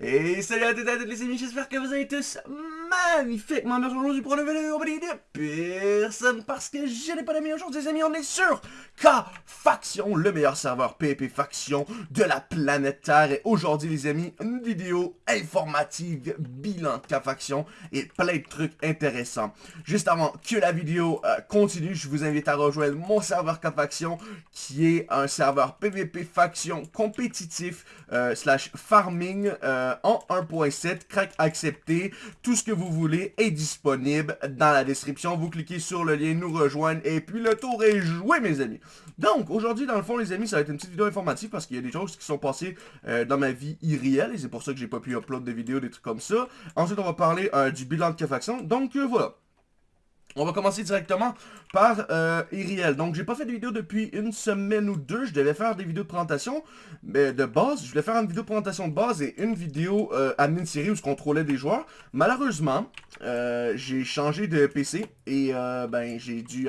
Et salut à toutes et à toutes les amis, j'espère que vous allez tous magnifiquement bien aujourd'hui pour une vidéo de personne parce que je n'ai pas d'amis aujourd'hui les amis, on est sur K-Faction, le meilleur serveur PvP Faction de la planète Terre et aujourd'hui les amis, une vidéo informative, bilan de K-Faction et plein de trucs intéressants. Juste avant que la vidéo euh, continue, je vous invite à rejoindre mon serveur K-Faction qui est un serveur PvP Faction compétitif euh, slash farming euh, euh, en 1.7, crack accepté, tout ce que vous voulez est disponible dans la description. Vous cliquez sur le lien nous rejoindre et puis le tour est joué mes amis. Donc aujourd'hui dans le fond les amis ça va être une petite vidéo informative parce qu'il y a des choses qui sont passées euh, dans ma vie irréelle et c'est pour ça que j'ai pas pu upload des vidéos, des trucs comme ça. Ensuite on va parler euh, du bilan de K-Faction. Donc voilà. On va commencer directement par euh, Iriel. Donc, j'ai pas fait de vidéo depuis une semaine ou deux. Je devais faire des vidéos de présentation mais de base. Je voulais faire une vidéo de présentation de base et une vidéo euh, admin série où je contrôlais des joueurs. Malheureusement, euh, j'ai changé de PC et euh, ben j'ai dû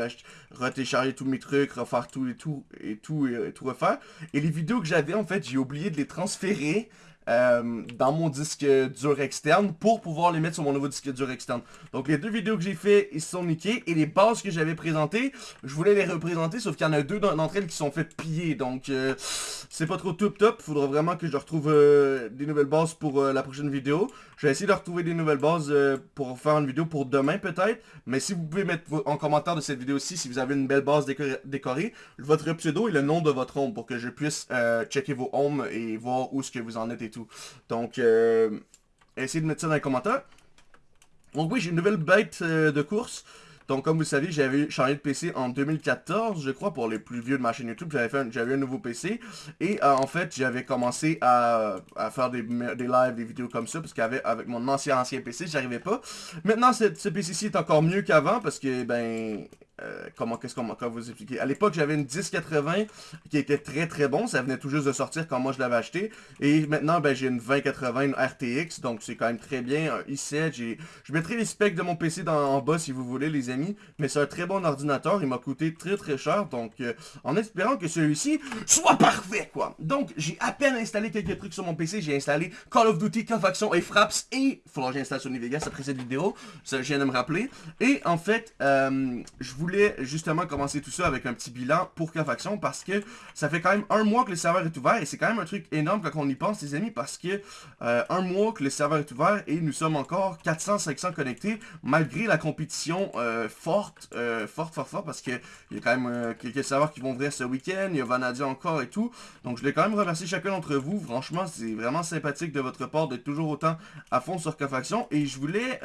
retécharger tous mes trucs, refaire tout et tout et tout et tout refaire. Et les vidéos que j'avais, en fait, j'ai oublié de les transférer euh, dans mon disque dur externe pour pouvoir les mettre sur mon nouveau disque dur externe. Donc les deux vidéos que j'ai fait, ils sont niqués. Et les bases que j'avais présentées, je voulais les représenter, sauf qu'il y en a deux d'entre elles qui sont faites piller. Donc euh, c'est pas trop top top. Faudra vraiment que je retrouve euh, des nouvelles bases pour la prochaine vidéo. Je vais essayer de retrouver des nouvelles bases pour faire une vidéo pour demain peut-être. Mais si vous pouvez mettre en commentaire de cette vidéo-ci, si vous avez une belle base décorée, votre pseudo et le nom de votre home pour que je puisse checker vos homes et voir où ce que vous en êtes et tout. Donc, euh, essayez de mettre ça dans les commentaires. Donc oui, j'ai une nouvelle bête euh, de course. Donc comme vous savez, j'avais changé de PC en 2014, je crois, pour les plus vieux de ma chaîne YouTube. J'avais un nouveau PC. Et euh, en fait, j'avais commencé à, faire des, lives, des vidéos comme ça, parce qu'avec avec mon ancien ancien PC, j'arrivais pas. Maintenant, ce PC-ci est encore mieux qu'avant, parce que, ben, euh, comment qu'est-ce qu'on vous expliquer. À l'époque, j'avais une 1080 qui était très très bon. Ça venait tout juste de sortir quand moi je l'avais acheté. Et maintenant, ben, j'ai une 2080 une RTX. Donc c'est quand même très bien. Un i7. Je mettrai les specs de mon PC en bas si vous voulez, les amis. Mais c'est un très bon ordinateur. Il m'a coûté très très cher. Donc euh, en espérant que celui-ci soit parfait, quoi. Donc j'ai à peine installé quelques trucs sur mon PC. J'ai installé Call of Duty, Confaction et Fraps. Et il faudra que j'installe Sony Vegas après cette vidéo. Ça, je viens de me rappeler. Et en fait, euh, je voulais justement commencer tout ça avec un petit bilan pour K-Faction parce que ça fait quand même un mois que le serveur est ouvert et c'est quand même un truc énorme quand on y pense les amis parce que euh, un mois que le serveur est ouvert et nous sommes encore 400-500 connectés malgré la compétition euh, forte, euh, forte, forte, forte parce qu'il y a quand même quelques serveurs qui vont ouvrir ce week-end, il y a Vanadia encore et tout. Donc je voulais quand même remercier chacun d'entre vous, franchement c'est vraiment sympathique de votre part d'être toujours autant à fond sur K-Faction et je voulais...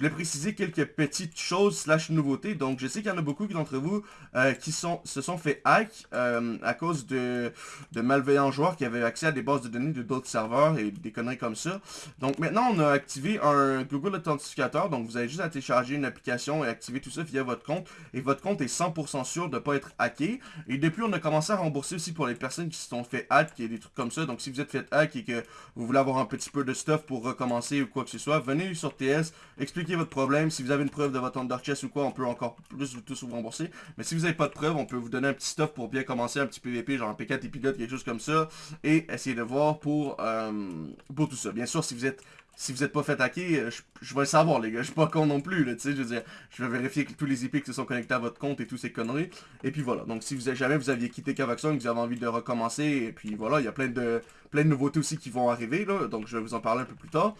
Voulais préciser quelques petites choses slash nouveautés. Donc, je sais qu'il y en a beaucoup d'entre vous euh, qui sont, se sont fait hack euh, à cause de, de, malveillants joueurs qui avaient accès à des bases de données de d'autres serveurs et des conneries comme ça. Donc, maintenant, on a activé un Google Authentificator. Donc, vous avez juste à télécharger une application et activer tout ça via votre compte. Et votre compte est 100% sûr de ne pas être hacké. Et depuis, on a commencé à rembourser aussi pour les personnes qui se sont fait hack et des trucs comme ça. Donc, si vous êtes fait hack et que vous voulez avoir un petit peu de stuff pour recommencer ou quoi que ce soit, venez sur TS, expliquez votre problème. Si vous avez une preuve de votre Under Chest ou quoi, on peut encore plus vous tous vous rembourser. Mais si vous n'avez pas de preuve, on peut vous donner un petit stuff pour bien commencer un petit PVP, genre un P4 épilote, quelque chose comme ça. Et essayer de voir pour, euh, pour tout ça. Bien sûr, si vous êtes si vous n'êtes pas fait hacker, euh, je, vais le savoir, les gars. Je suis pas con non plus, tu sais. Je veux dire, je vais vérifier que tous les IP se sont connectés à votre compte et tous ces conneries. Et puis voilà. Donc, si vous jamais vous aviez quitté Cavaxon, que vous avez envie de recommencer, et puis voilà, il y a plein de, plein de nouveautés aussi qui vont arriver, là. Donc, je vais vous en parler un peu plus tard.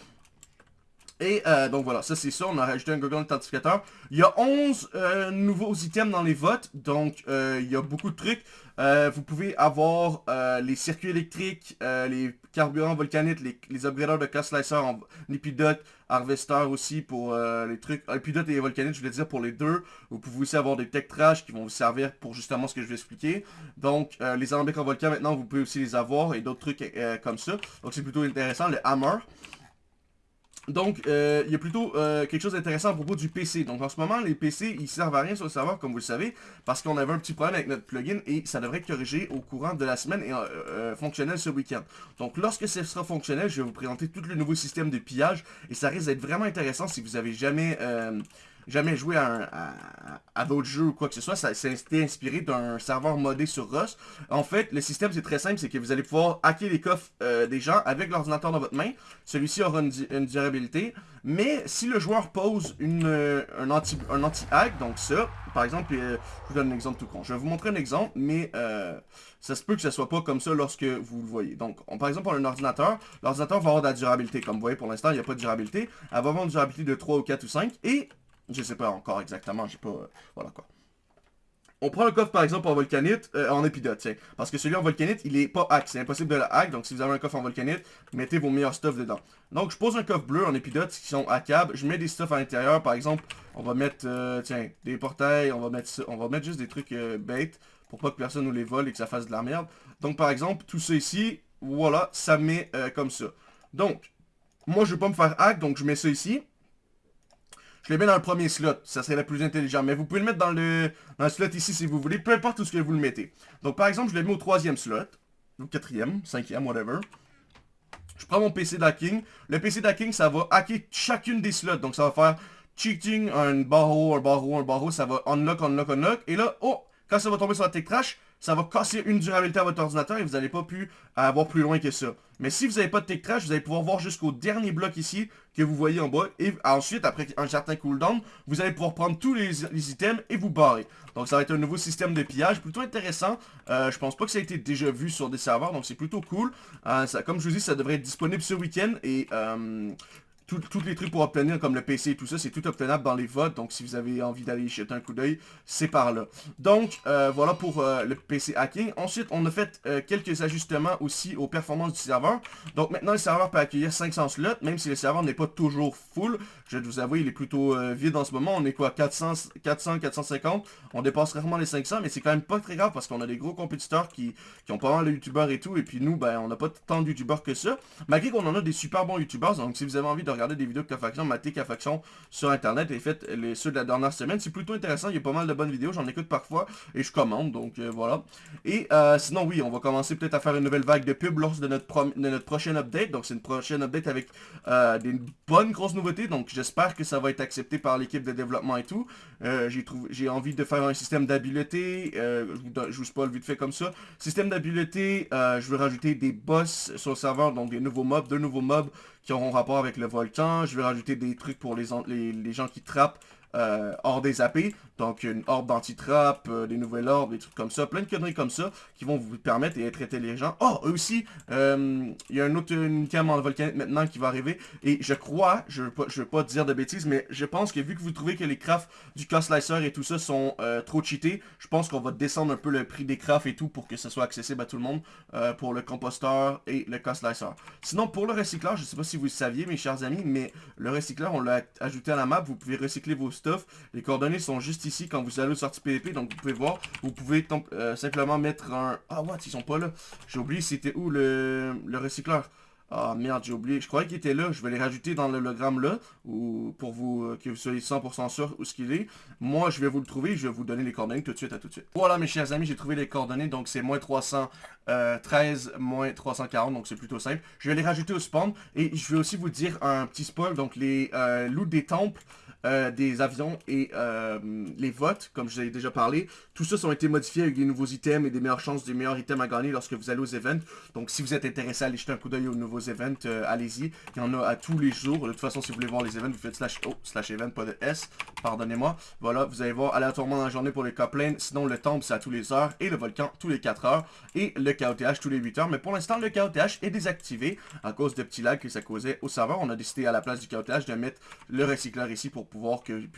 Et euh, donc voilà, ça c'est ça, on a rajouté un Google Authentificator. Il y a 11 euh, nouveaux items dans les votes, donc euh, il y a beaucoup de trucs. vous pouvez avoir les circuits électriques, les carburants volcaniques, les, les de Cast Slicer en épidote, Harvester aussi pour les trucs. Épidote et volcanique, je voulais dire pour les deux. Vous pouvez aussi avoir des tech trash qui vont vous servir pour justement ce que je vais expliquer. Donc les alambics en volcan maintenant, vous pouvez aussi les avoir et d'autres trucs comme ça. Donc c'est plutôt intéressant. Le hammer. Donc, euh, il y a plutôt euh, quelque chose d'intéressant à propos du PC. Donc, en ce moment, les PC, ils servent à rien sur le serveur, comme vous le savez, parce qu'on avait un petit problème avec notre plugin et ça devrait être corrigé au courant de la semaine et euh, fonctionnel ce week-end. Donc, lorsque ce sera fonctionnel, je vais vous présenter tout le nouveau système de pillage et ça risque d'être vraiment intéressant si vous avez jamais jamais joué à, à, d'autres jeux ou quoi que ce soit, ça s'est inspiré d'un serveur modé sur Rust. En fait, le système c'est très simple, c'est que vous allez pouvoir hacker les coffres euh, des gens avec l'ordinateur dans votre main. Celui-ci aura une, durabilité, mais si le joueur pose euh, un anti-hack, donc ça, par exemple, euh, je vous donne un exemple tout con. Je vais vous montrer un exemple, mais ça se peut que ce soit pas comme ça lorsque vous le voyez. Donc, par exemple, on a un ordinateur. L'ordinateur va avoir de la durabilité. Comme vous voyez, pour l'instant, il n'y a pas de durabilité. Elle va avoir une durabilité de 3 ou 4 ou 5. Et je sais pas encore exactement, j'ai pas... Euh, voilà quoi. On prend le coffre par exemple en volcanite, euh, en épidote, tiens. Parce que celui en volcanite, il est pas hack, c'est impossible de le hack. Donc si vous avez un coffre en volcanite, mettez vos meilleurs stuff dedans. Donc je pose un coffre bleu en épidote qui sont hackables. Je mets des stuff à l'intérieur, par exemple, on va mettre, euh, tiens, des portails, on va mettre on va mettre juste des trucs bait pour pas que personne nous les vole et que ça fasse de la merde. Donc par exemple, tout ça ici, voilà, ça met comme ça. Donc, moi je veux pas me faire hack, donc je mets ça ici. Je les mets dans le premier slot, ça serait le plus intelligent. Mais vous pouvez le mettre dans le, slot ici si vous voulez, peu importe où ce que vous le mettez. Donc par exemple, je le mets au troisième slot, ou quatrième, cinquième, whatever. Je prends mon PC d'hacking. Le PC d'hacking, ça va hacker chacune des slots. Donc ça va faire cheating, un barreau, un barreau, un barreau. Ça va unlock, unlock, unlock. Et là, oh, quand ça va tomber sur la tech trash, ça va casser une durabilité à votre ordinateur et vous n'allez pas pu avoir plus loin que ça. Mais si vous n'avez pas de tech trash, vous allez pouvoir voir jusqu'au dernier bloc ici que vous voyez en bas. Et ensuite, après un certain cooldown, vous allez pouvoir prendre tous les, items et vous barrer. Donc ça va être un nouveau système de pillage plutôt intéressant. Euh, je pense pas que ça a été déjà vu sur des serveurs, donc c'est plutôt cool. Euh, ça, comme je vous dis, ça devrait être disponible ce week-end. Et euh, tous les trucs pour obtenir, comme le PC et tout ça, c'est tout obtenable dans les votes. Donc, si vous avez envie d'aller jeter un coup d'œil, c'est par là. Donc, euh, voilà pour euh, le PC hacking. Ensuite, on a fait euh, quelques ajustements aussi aux performances du serveur. Donc, maintenant, le serveur peut accueillir 500 slots, même si le serveur n'est pas toujours full. Je vais vous avouer, il est plutôt vide en ce moment. On est quoi 400, 400, 450. On dépasse rarement les 500, mais c'est quand même pas très grave parce qu'on a des gros compétiteurs qui, qui ont pas mal de youtubeurs et tout. Et puis nous, ben, on n'a pas tant de youtubeurs que ça. Malgré qu'on en a des super bons youtubeurs. Donc, si vous avez envie de des vidéos de K-Faction, matez K-Faction sur internet et faites les, ceux de la dernière semaine. C'est plutôt intéressant, il y a pas mal de bonnes vidéos, j'en écoute parfois et je commande, donc euh, voilà. Et euh, sinon oui, on va commencer peut-être à faire une nouvelle vague de pub lors de notre, de notre prochaine update. Donc c'est une prochaine update avec euh, des bonnes grosses nouveautés, donc j'espère que ça va être accepté par l'équipe de développement et tout. J'ai envie de faire un système d'habileté, je vous spoil vite fait comme ça. Système d'habileté, je vais rajouter des boss sur le serveur, donc des nouveaux mobs, deux nouveaux mobs qui auront rapport avec le volcan. Je vais rajouter des trucs pour les, gens qui trappent euh, hors des AP. Donc une orbe d'anti-trap, euh, des nouvelles orbes, des trucs comme ça, plein de conneries comme ça qui vont vous permettre d'être intelligent. Oh, aussi, euh, il y a un autre item en volcanite maintenant qui va arriver. Et je crois, je ne veux, pas dire de bêtises, mais je pense que vu que vous trouvez que les crafts du cost slicer et tout ça sont trop cheatés, je pense qu'on va descendre un peu le prix des crafts et tout pour que ce soit accessible à tout le monde pour le composteur et le cost slicer. Sinon, pour le recycleur, je sais pas si vous le saviez, mes chers amis, mais le recycleur, on l'a ajouté à la map. Vous pouvez recycler vos Les coordonnées sont juste ici ici quand vous allez au sortie PVP. Donc vous pouvez voir, vous pouvez euh, simplement mettre un... Ah what, ils sont pas là. J'ai oublié c'était où le, le recycleur. Ah merde, j'ai oublié. Je croyais qu'il était là. Je vais les rajouter dans l'hologramme là. Ou pour vous euh, que vous soyez 100% sûr où ce qu'il est. Moi, je vais vous le trouver. Je vais vous donner les coordonnées tout de suite à tout de suite. Voilà mes chers amis, j'ai trouvé les coordonnées. Donc c'est moins 313, moins 340. Donc c'est plutôt simple. Je vais les rajouter au spawn. Et je vais aussi vous dire un petit spoil. Donc les euh, loups des temples. Euh, des avions et euh, les votes, comme je vous ai déjà parlé. Tout ça ont été modifiés avec des nouveaux items et des meilleures chances, des meilleurs items à gagner lorsque vous allez aux events. Donc si vous êtes intéressé à aller jeter un coup d'œil aux nouveaux events, euh, allez-y. Il y en a à tous les jours. De toute façon, si vous voulez voir les events, vous faites slash oh, slash event, pas de S, pardonnez-moi. Voilà, vous allez voir aléatoirement dans la journée pour les coplines. Sinon, le temple, c'est à tous les heures et le volcan tous les 4 heures et le KOTH tous les 8 heures. Mais pour l'instant, le KOTH est désactivé à cause de petits lags que ça causait au serveur. On a décidé à la place du KOTH de mettre le recycleur ici pour pouvoir que vous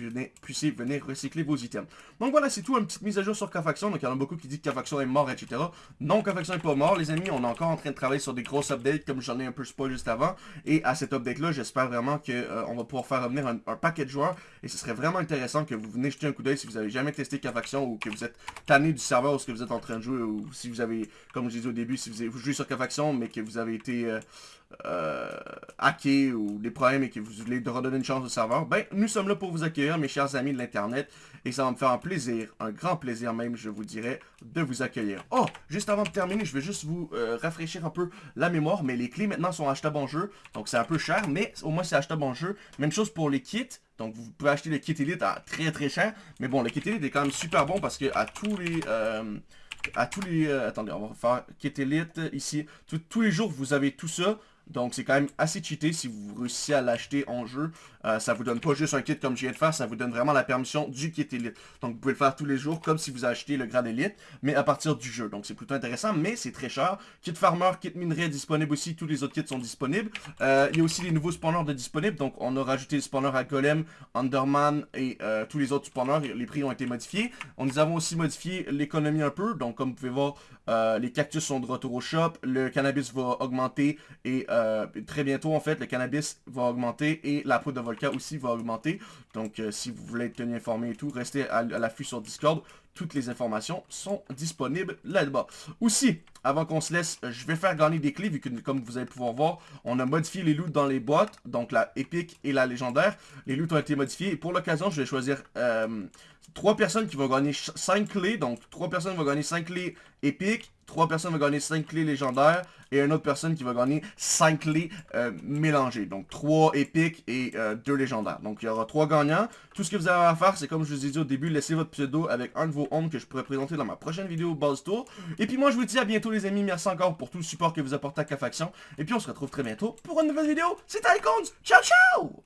puissiez venir recycler vos items. Donc voilà, c'est tout, une petite mise à jour sur K-Faction. Donc il y en a beaucoup qui disent que K-Faction est mort, etc. Non, K-Faction n'est pas mort, les amis. On est encore en train de travailler sur des grosses updates, comme j'en ai un peu spoil juste avant. Et à cette update-là, j'espère vraiment qu'on euh, va pouvoir faire revenir un, paquet de joueurs. Et ce serait vraiment intéressant que vous venez jeter un coup d'œil si vous avez jamais testé K-Faction ou que vous êtes tanné du serveur ou ce que vous êtes en train de jouer. Ou si vous avez, comme je disais au début, si vous, avez, vous jouez sur K-Faction, mais que vous avez été... Euh, euh, hacker ou des problèmes et que vous voulez redonner une chance au serveur, ben nous sommes là pour vous accueillir mes chers amis de l'internet et ça va me faire un plaisir, un grand plaisir même je vous dirais, de vous accueillir. Oh, juste avant de terminer, je vais juste vous euh, rafraîchir un peu la mémoire, mais les clés maintenant sont achetables en jeu, donc c'est un peu cher, mais au moins c'est achetable en jeu. Même chose pour les kits, Donc vous pouvez acheter le kit Elite à très très cher. Mais bon, le kit Elite est quand même super bon parce que à tous les... Euh, à tous les... Euh, attendez, on va faire kit Elite ici. tous les jours, vous avez tout ça. Donc c'est quand même assez cheaté si vous réussissez à l'acheter en jeu. Euh, ça vous donne pas juste un kit comme je viens de faire, ça vous donne vraiment la permission du kit Elite. Donc vous pouvez le faire tous les jours comme si vous achetez le grade Elite, mais à partir du jeu. Donc c'est plutôt intéressant, mais c'est très cher. Kit Farmer, kit minerai disponible aussi, tous les autres kits sont disponibles. Euh, il y a aussi les nouveaux spawners de disponibles, donc on a rajouté les spawners à Golem, Underman et euh, tous les autres spawners, les prix ont été modifiés. On nous avons aussi modifié l'économie un peu, donc comme vous pouvez voir, les cactus sont de retour au shop, le cannabis va augmenter et très bientôt en fait le cannabis va augmenter et la poudre de volcan aussi va augmenter. Donc euh, si vous voulez être tenu informé et tout, restez à, l'affût sur Discord. Toutes les informations sont disponibles là-bas. Aussi, avant qu'on se laisse, je vais faire gagner des clés, vu que comme vous allez pouvoir voir, on a modifié les loots dans les boîtes, donc la épique et la légendaire. Les loots ont été modifiés, et pour l'occasion, je vais choisir euh, trois personnes qui vont gagner 5 clés, donc trois personnes vont gagner 5 clés épiques, trois personnes vont gagner 5 clés légendaires, et une autre personne qui va gagner 5 clés euh, mélangées. Donc 3 épiques et 2 euh, légendaires. Donc il y aura 3 gagnants. Tout ce que vous avez à faire, c'est comme je vous ai dit au début, laissez votre pseudo avec un de vos que je pourrais présenter dans ma prochaine vidéo Buzz Tour. Et puis moi je vous dis à bientôt les amis, merci encore pour tout le support que vous apportez à K-Faction. Et puis on se retrouve très bientôt pour une nouvelle vidéo. C'était Icons, ciao ciao